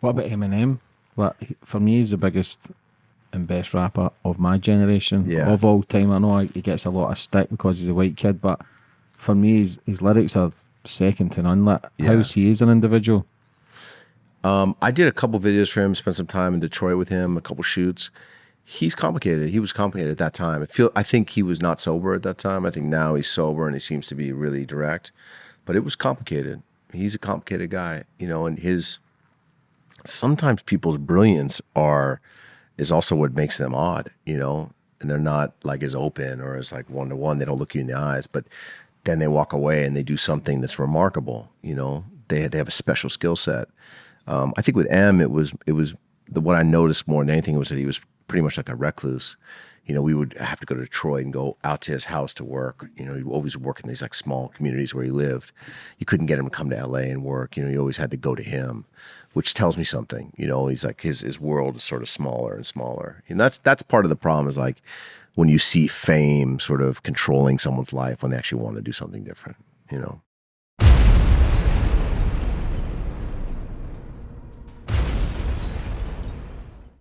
What about Eminem? Like for me, he's the biggest and best rapper of my generation Yeah. of all time. I know he gets a lot of stick because he's a white kid, but for me, his, his lyrics are second to none. Like Yeah. how's he is an individual. Um, I did a couple videos for him, spent some time in Detroit with him, a couple shoots. He's complicated. He was complicated at that time. I feel I think he was not sober at that time. I think now he's sober and he seems to be really direct. But it was complicated. He's a complicated guy, you know, and his sometimes people's brilliance are is also what makes them odd, you know, and they're not like as open or as like one to one. They don't look you in the eyes, but then they walk away and they do something that's remarkable. You know, they they have a special skill set. Um, I think with M, it was it was the what I noticed more than anything was that he was pretty much like a recluse. You know, we would have to go to Detroit and go out to his house to work. You know, he always work in these like small communities where he lived. You couldn't get him to come to LA and work. You know, you always had to go to him, which tells me something. You know, he's like his his world is sort of smaller and smaller. And that's that's part of the problem is like when you see fame sort of controlling someone's life when they actually want to do something different. You know.